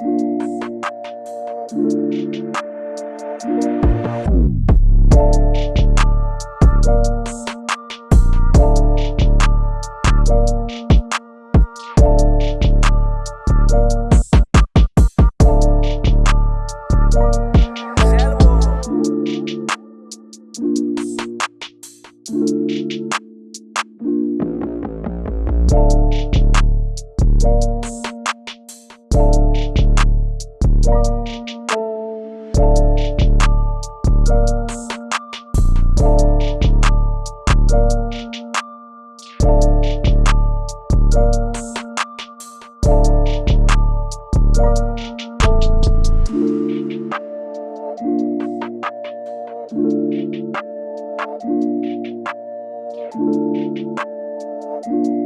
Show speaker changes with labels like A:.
A: Thank Thank you.